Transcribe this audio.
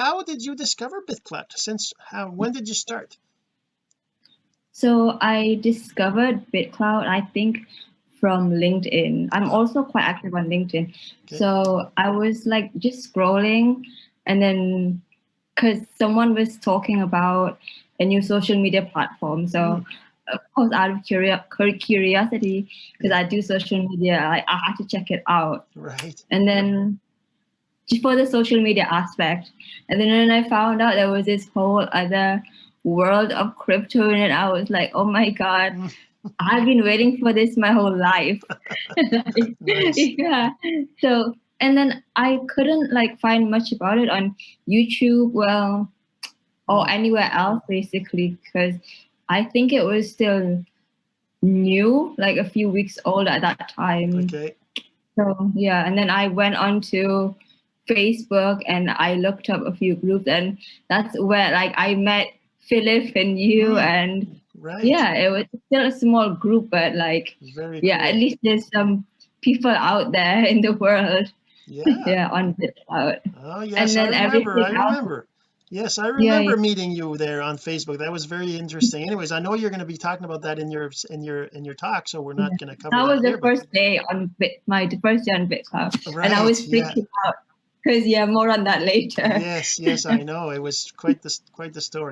how did you discover BitClout since how when did you start? So I discovered BitClout I think from LinkedIn. I'm also quite active on LinkedIn. Okay. so I was like just scrolling and then because someone was talking about a new social media platform. So mm of course out of curiosity because I do social media I, I had to check it out. Right. And then for the social media aspect and then when I found out there was this whole other world of crypto in it I was like oh my god I've been waiting for this my whole life like, yeah so and then I couldn't like find much about it on YouTube well or anywhere else basically because I think it was still new, like a few weeks old at that time. Okay. So yeah, and then I went on to Facebook and I looked up a few groups and that's where like I met Philip and you mm. and right. yeah, it was still a small group, but like Very yeah, cool. at least there's some people out there in the world. Yeah. yeah, on BitClout. Oh yes, and then I remember. I remember. Yes, I remember yeah, yeah. meeting you there on Facebook. That was very interesting. Anyways, I know you're going to be talking about that in your in your in your talk, so we're not yeah. going to cover that. That was the here, first but... day on Bit, my first day on BitClout, right, and I was freaking out because yeah, more on that later. Yes, yes, I know. It was quite the quite the story.